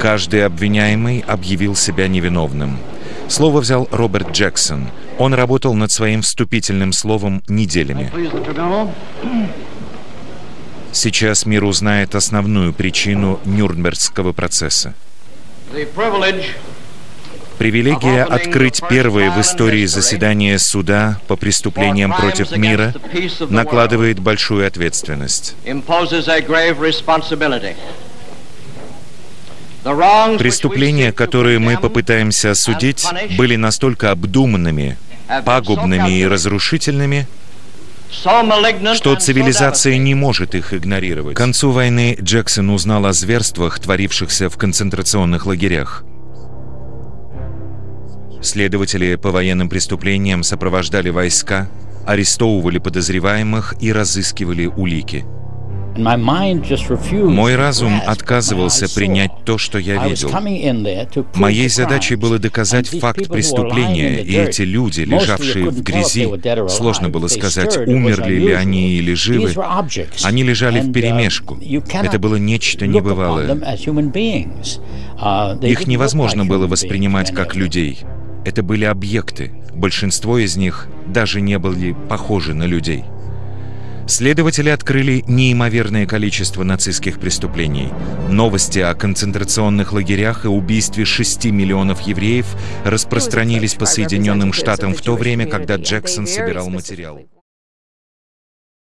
Каждый обвиняемый объявил себя невиновным. Слово взял Роберт Джексон. Он работал над своим вступительным словом неделями. Сейчас мир узнает основную причину Нюрнбергского процесса. Привилегия открыть первое в истории заседание суда по преступлениям против мира накладывает большую ответственность. Преступления, которые мы попытаемся осудить, были настолько обдуманными, пагубными и разрушительными, что цивилизация не может их игнорировать. К концу войны Джексон узнал о зверствах, творившихся в концентрационных лагерях. Следователи по военным преступлениям сопровождали войска, арестовывали подозреваемых и разыскивали улики. Мой разум отказывался принять то, что я видел. Моей задачей было доказать факт преступления, и эти люди, лежавшие в грязи, сложно было сказать, умерли ли они или живы, они лежали в перемешку. Это было нечто небывалое. Их невозможно было воспринимать как людей. Это были объекты. Большинство из них даже не были похожи на людей. Следователи открыли неимоверное количество нацистских преступлений. Новости о концентрационных лагерях и убийстве 6 миллионов евреев распространились по Соединенным Штатам в то время, когда Джексон собирал материал.